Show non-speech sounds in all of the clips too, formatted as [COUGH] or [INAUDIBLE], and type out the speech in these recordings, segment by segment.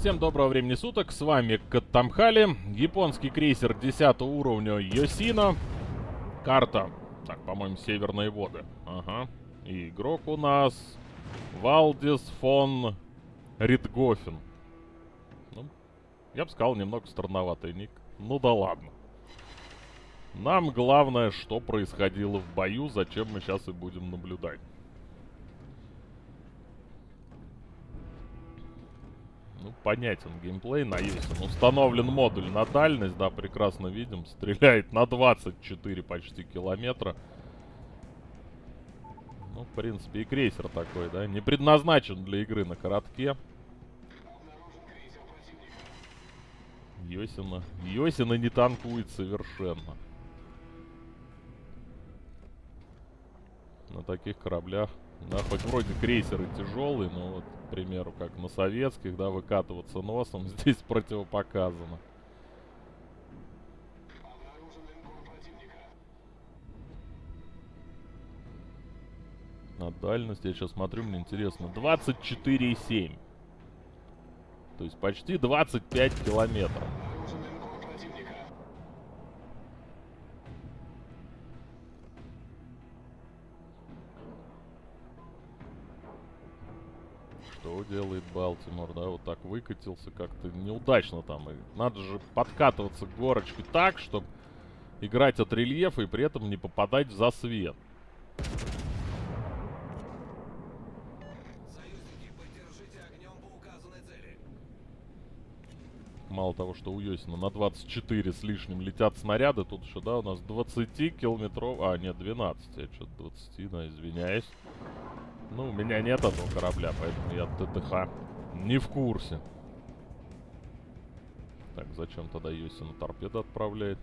Всем доброго времени суток, с вами Каттамхали, японский крейсер 10 уровня Йосино, карта, так, по-моему, Северные воды, ага, и игрок у нас Валдис фон Ритгофен. Ну, я бы сказал, немного странноватый ник, ну да ладно. Нам главное, что происходило в бою, зачем мы сейчас и будем наблюдать. Ну, понятен геймплей на Юсин. Установлен модуль на дальность, да, прекрасно видим. Стреляет на 24 почти километра. Ну, в принципе, и крейсер такой, да. Не предназначен для игры на коротке. Йосина. Йосина не танкует совершенно. На таких кораблях да, хоть вроде крейсеры тяжелые, но вот, к примеру, как на советских, да, выкатываться носом [LAUGHS] здесь противопоказано. На дальность, я сейчас смотрю, мне интересно, 24,7. То есть почти 25 километров. Делает Балтимор, да? Вот так выкатился как-то неудачно там. И надо же подкатываться к горочке так, чтобы играть от рельефа и при этом не попадать в засвет. Мало того, что у Йосина на 24 с лишним летят снаряды, тут еще, да, у нас 20 километров... А, нет, 12. Я что-то 20, да, извиняюсь. Ну, у меня нет этого корабля, поэтому я ТТХ не в курсе. Так, зачем тогда Йосина торпеда отправляет?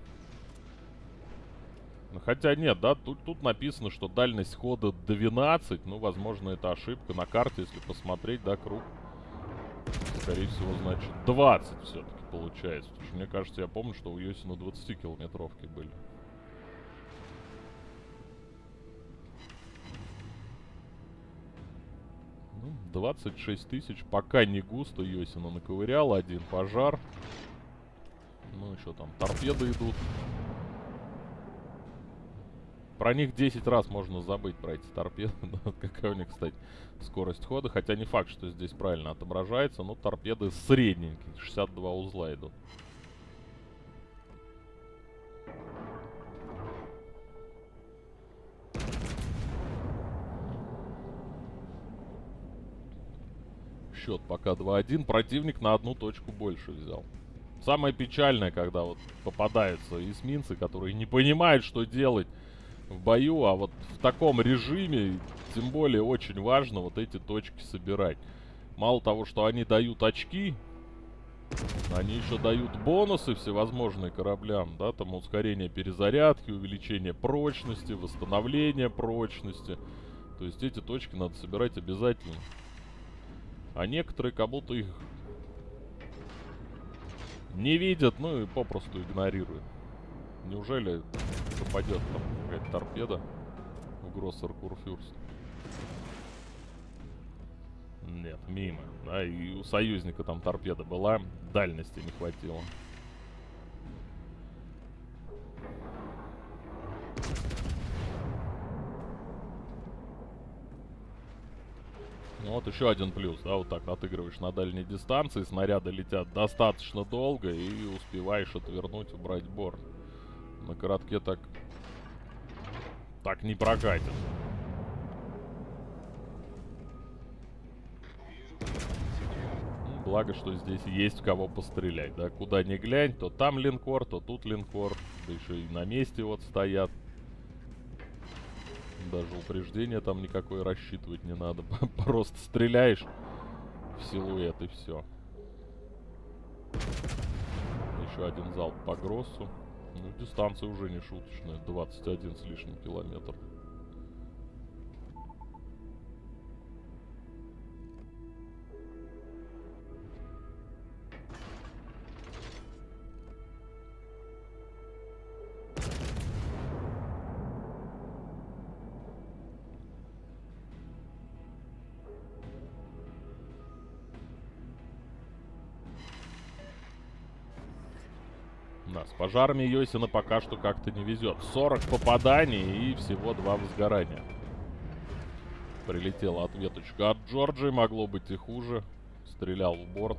Ну, хотя нет, да, тут, тут написано, что дальность хода 12. Ну, возможно, это ошибка. На карте, если посмотреть, да, круг. Скорее всего, значит, 20 все-таки получается. Потому что мне кажется, я помню, что у Йосина 20-километровки были. 26 тысяч. Пока не густо. Йосина наковырял. Один пожар. Ну, еще там торпеды идут. Про них 10 раз можно забыть, про эти торпеды. [LAUGHS] Какая у них, кстати, скорость хода. Хотя не факт, что здесь правильно отображается. Но торпеды средненькие. 62 узла идут. счет пока 2-1. Противник на одну точку больше взял. Самое печальное, когда вот попадаются эсминцы, которые не понимают, что делать в бою, а вот в таком режиме, тем более, очень важно вот эти точки собирать. Мало того, что они дают очки, они еще дают бонусы всевозможные кораблям, да, там ускорение перезарядки, увеличение прочности, восстановление прочности. То есть эти точки надо собирать обязательно. А некоторые как будто их не видят, ну и попросту игнорируют. Неужели попадет там какая-то торпеда в Гроссер Курфюрст? Нет, мимо. Да, и у союзника там торпеда была, дальности не хватило. Ну вот еще один плюс, да, вот так отыгрываешь на дальней дистанции, снаряды летят достаточно долго и успеваешь отвернуть, убрать борт. На коротке так... Так не прокатит. Ну, благо, что здесь есть кого пострелять, да. Куда ни глянь, то там линкор, то тут линкор. Да еще и на месте вот стоят. Даже упреждения там никакой рассчитывать не надо. [LAUGHS] Просто стреляешь в силуэт и все. Еще один залп по Гроссу. Ну, дистанция уже не шуточная. 21 с лишним километр. Пожарами Йосина пока что как-то не везет. 40 попаданий и всего два возгорания. Прилетела ответочка от Джорджи, могло быть и хуже. Стрелял в борт.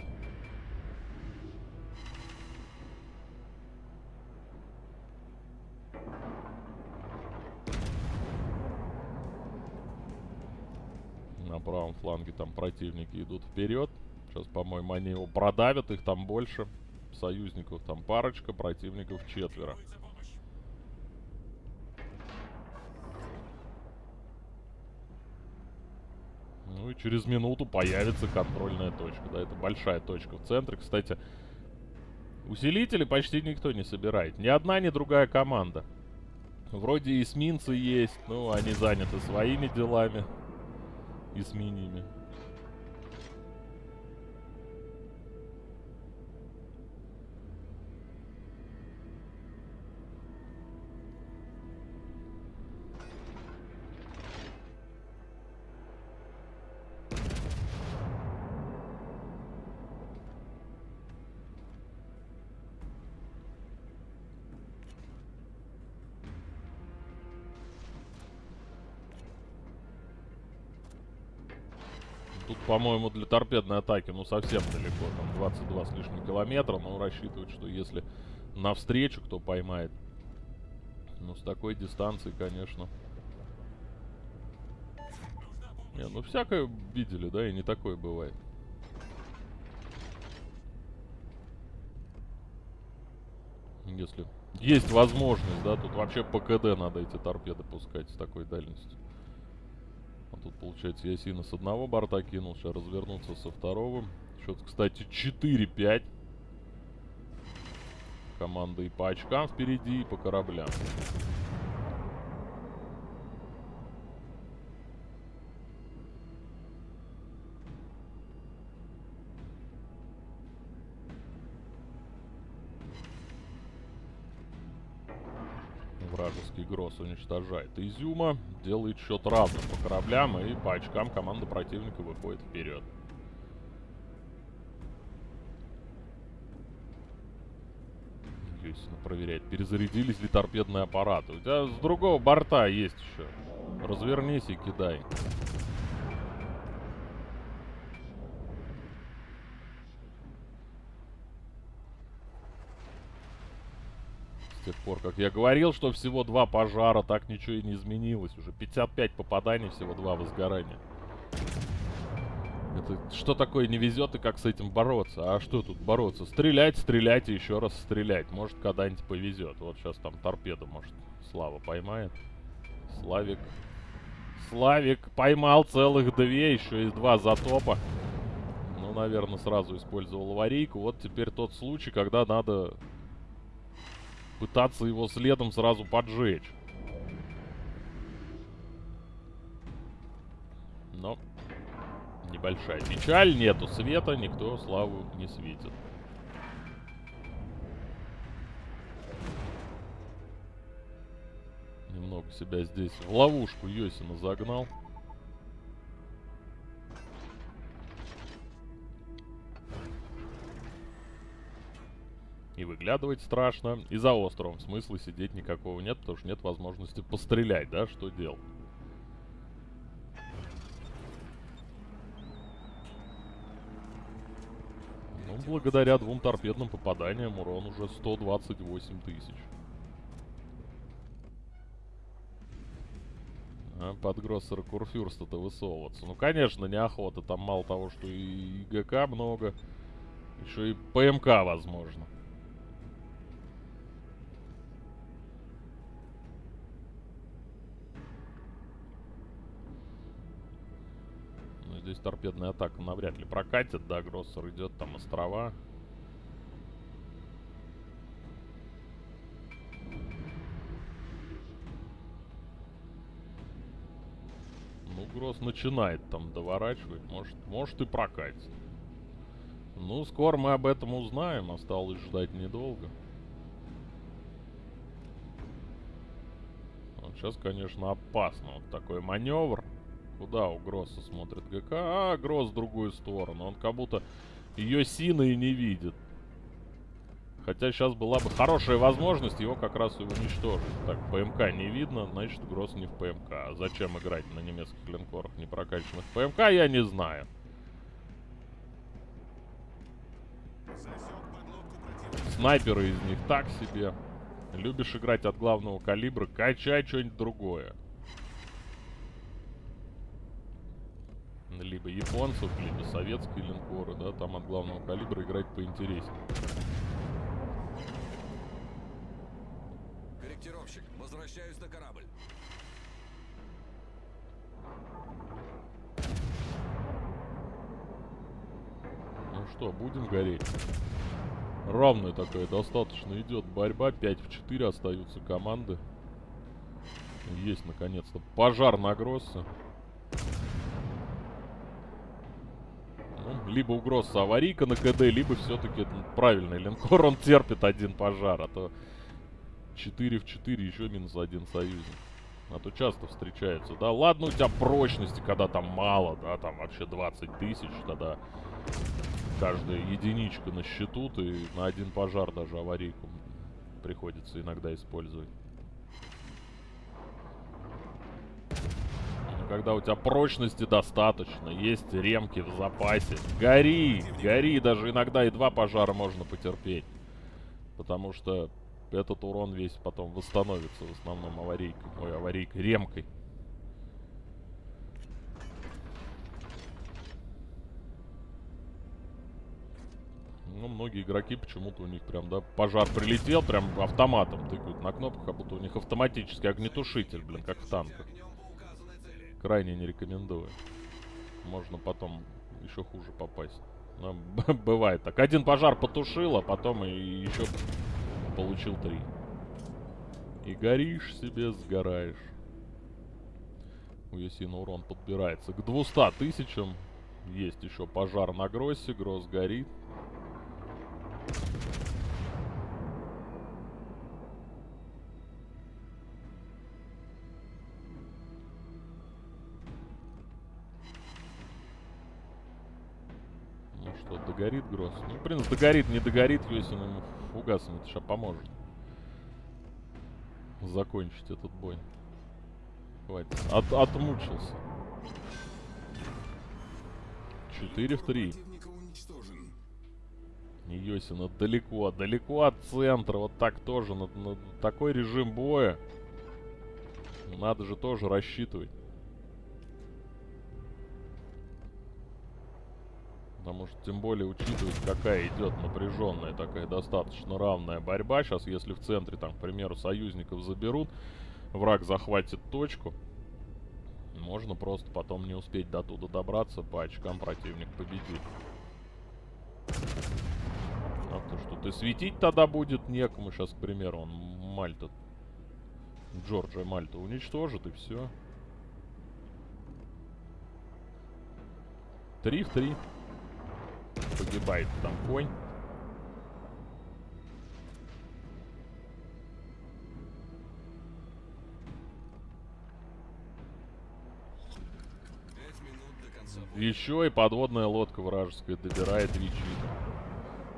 На правом фланге там противники идут вперед. Сейчас, по-моему, они его продавят, их там больше. Союзников там парочка, противников четверо. Ну и через минуту появится контрольная точка. Да, это большая точка в центре. Кстати, усилители почти никто не собирает. Ни одна, ни другая команда. Вроде эсминцы есть, но они заняты своими делами. Эсминиями. Тут, по-моему, для торпедной атаки, ну, совсем далеко. Там 22 с лишним километра. Но рассчитывает, что если навстречу кто поймает. Ну, с такой дистанции, конечно. Не, ну, всякое видели, да, и не такое бывает. Если есть возможность, да, тут вообще по КД надо эти торпеды пускать с такой дальностью. А тут, получается, Ясина с одного борта кинул. Сейчас развернуться со второго. Счет, кстати, 4-5. Команда и по очкам впереди, и по кораблям. Гросс уничтожает Изюма. Делает счет равным по кораблям. И по очкам команда противника выходит вперед. Естественно, проверяет, перезарядились ли торпедные аппараты. У тебя с другого борта есть еще. Развернись и кидай. Тех пор, как я говорил, что всего два пожара, так ничего и не изменилось. Уже 55 попаданий, всего два возгорания. Это что такое не везет и как с этим бороться? А что тут бороться? Стрелять, стрелять и еще раз стрелять. Может, когда-нибудь повезет. Вот сейчас там торпеда, может, Слава поймает. Славик. Славик поймал целых две, еще и два затопа. Ну, наверное, сразу использовал аварийку. Вот теперь тот случай, когда надо пытаться его следом сразу поджечь. Но небольшая печаль, нету света, никто славу не светит. Немного себя здесь в ловушку Йосина загнал. И выглядывать страшно. И за островом смысла сидеть никакого нет, потому что нет возможности пострелять, да, что делать. Ну, благодаря двум торпедным попаданиям урон уже 128 тысяч. А под Гроссера Курфюрста-то высовываться. Ну, конечно, неохота. Там мало того, что и ГК много, еще и ПМК возможно. Здесь торпедная атака навряд ли прокатит. Да, Гроссер идет, там острова. Ну, Гросс начинает там доворачивать. Может, может и прокатит. Ну, скоро мы об этом узнаем. Осталось ждать недолго. Вот сейчас, конечно, опасно. Вот такой маневр. Куда у Гросса смотрит ГК? А, Гросс в другую сторону. Он как будто ее сина и не видит. Хотя сейчас была бы хорошая возможность его как раз уничтожить. Так, ПМК не видно, значит Гросс не в ПМК. А зачем играть на немецких линкорах не прокачанных ПМК, я не знаю. Снайперы из них так себе. Любишь играть от главного калибра, качай что-нибудь другое. Либо японцев, либо советские линкоры, да, там от главного калибра играть поинтереснее. Корректировщик, возвращаюсь на корабль. Ну что, будем гореть? Равная такая, достаточно идет борьба. 5 в 4 остаются команды. Есть, наконец-то, пожар на Гроссе. Ну, либо у Гросса аварийка на КД, либо все-таки правильный линкор. Он терпит один пожар, а то 4 в 4 еще минус один союзник. А то часто встречаются, да? Ладно, у тебя прочности, когда там мало, да, там вообще 20 тысяч, тогда каждая единичка на счету, ты на один пожар даже аварийку приходится иногда использовать. Когда у тебя прочности достаточно, есть ремки в запасе, гори, гори, даже иногда и два пожара можно потерпеть. Потому что этот урон весь потом восстановится в основном аварийкой, ой, аварийкой, ремкой. Ну, многие игроки почему-то у них прям, да, пожар прилетел, прям автоматом тыкают на кнопку, как будто у них автоматический огнетушитель, блин, как в танках. Крайне не рекомендую. Можно потом еще хуже попасть. Но [LAUGHS] бывает так. Один пожар потушил, а потом и еще получил три. И горишь себе, сгораешь. У Ясина урон подбирается к 200 тысячам. Есть еще пожар на Гроссе, Гросс горит. Гросс? Ну, принципе, догорит, не догорит, если ему фугасом это сейчас поможет. Закончить этот бой. Хватит. От, отмучился. 4 в 3. Противника уничтожен. Йосина далеко, далеко от центра. Вот так тоже, на, на такой режим боя. Надо же тоже рассчитывать. Потому что, тем более, учитывать, какая идет напряженная, такая достаточно равная борьба. Сейчас, если в центре, там, к примеру, союзников заберут, враг захватит точку, можно просто потом не успеть до туда добраться, по очкам противник победит. А то, что ты светить тогда будет некому. Сейчас, к примеру, он Мальта, Джорджия Мальта уничтожит, и все. Три в три. Погибает там конь. Еще и подводная лодка вражеская добирает Вичита.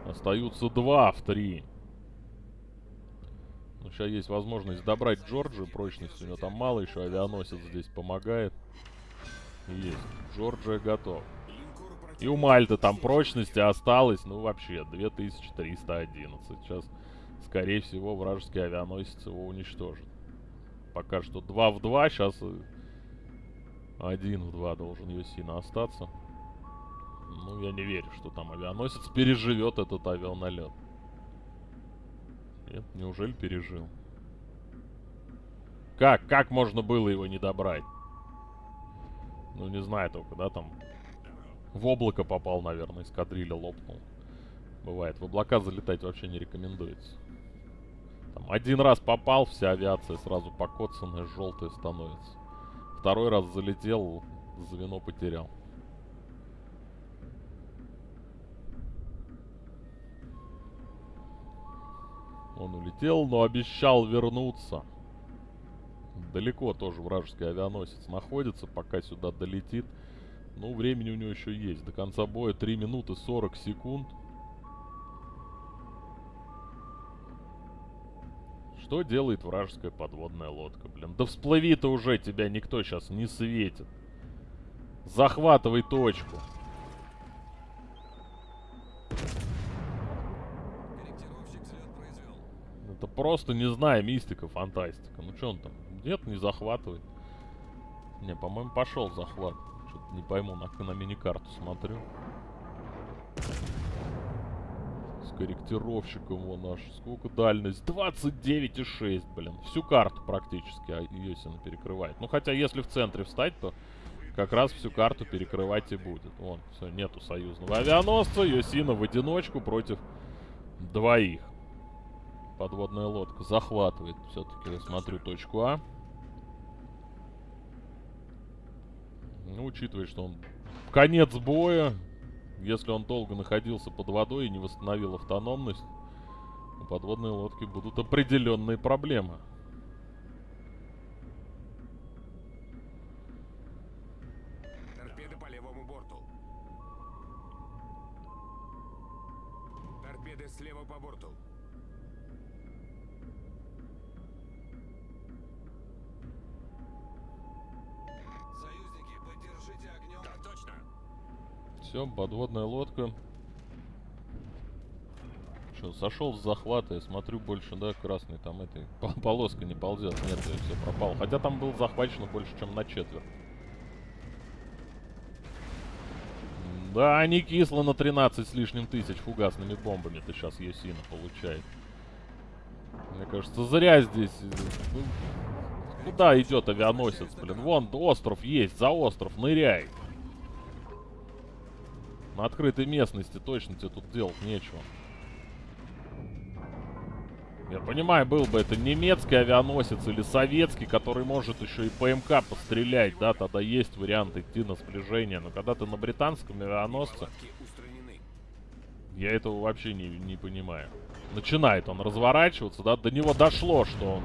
Остаются два в три. Ну, сейчас есть возможность добрать Джорджию прочность. У него там мало, еще авианосец здесь помогает. Есть. Джорджия готов. И у Мальты там прочности осталось, ну, вообще, 2311. Сейчас, скорее всего, вражеский авианосец его уничтожит. Пока что 2 в 2, сейчас 1 в 2 должен Йосина остаться. Ну, я не верю, что там авианосец переживет этот авианалет. Нет, неужели пережил? Как? Как можно было его не добрать? Ну, не знаю только, да, там... В облако попал, наверное, эскадрилья лопнул. Бывает. В облака залетать вообще не рекомендуется. Там один раз попал, вся авиация сразу покоцанная, желтая становится. Второй раз залетел, звено потерял. Он улетел, но обещал вернуться. Далеко тоже вражеский авианосец находится, пока сюда долетит. Ну, времени у него еще есть. До конца боя 3 минуты 40 секунд. Что делает вражеская подводная лодка, блин? Да всплыви ты уже, тебя никто сейчас не светит. Захватывай точку. Это просто, не знаю, мистика, фантастика. Ну что он там? Нет, не захватывает. Не, по-моему, пошел захват. Что-то не пойму, на, на мини-карту смотрю. С корректировщиком вон аж. Сколько дальность? 29,6, блин. Всю карту практически а, Йосина перекрывает. Ну, хотя, если в центре встать, то как раз всю карту перекрывать и будет. Вон, все, нету союзного авианосца. Йосина в одиночку против двоих. Подводная лодка захватывает. Все-таки я смотрю точку А. Ну, учитывая, что он конец боя, если он долго находился под водой и не восстановил автономность, у подводной лодки будут определенные проблемы. Все, подводная лодка. Что, сошел с захвата, я смотрю больше, да, красный там этой [LAUGHS] по- полоска не ползет. Нет, все пропало. Хотя там был захвачено больше, чем на четверть. Да, не кисло на 13 с лишним тысяч фугасными бомбами ты сейчас Есина получает. Мне кажется, зря здесь... э, ну, куда идет авианосец, блин? Вон остров есть, за остров, ныряй. На открытой местности точно тебе тут делать нечего. Я понимаю, был бы это немецкий авианосец или советский, который может еще и ПМК пострелять, да, тогда есть вариант идти на сближение. Но когда ты на британском авианосце, я этого вообще не, не понимаю. Начинает он разворачиваться, да, до него дошло, что он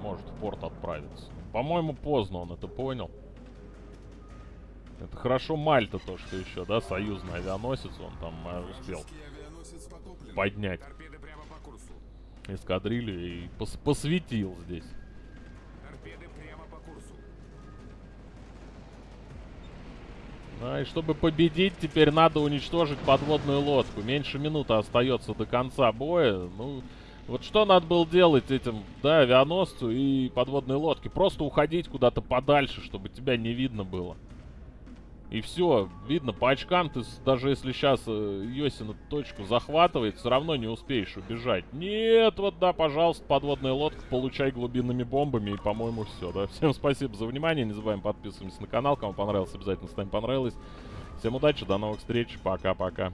может в порт отправиться. По-моему, поздно он это понял. Это хорошо Мальта то, что еще, да, союзный авианосец, он там э, успел поднять Торпеды прямо по курсу. эскадрилью и пос- посветил здесь. Торпеды прямо по курсу. А, и чтобы победить, теперь надо уничтожить подводную лодку. Меньше минуты остается до конца боя. Ну, вот что надо было делать этим, да, авианосцу и подводной лодке? Просто уходить куда-то подальше, чтобы тебя не видно было. И все, видно, по очкам ты, даже если сейчас э, Йосина точку захватывает, все равно не успеешь убежать. Нет, вот да, пожалуйста, подводная лодка, получай глубинными бомбами, и, по-моему, все, да. [LAUGHS] Всем спасибо за внимание, не забываем подписываться на канал, кому понравилось, обязательно ставим понравилось. Всем удачи, до новых встреч, пока-пока.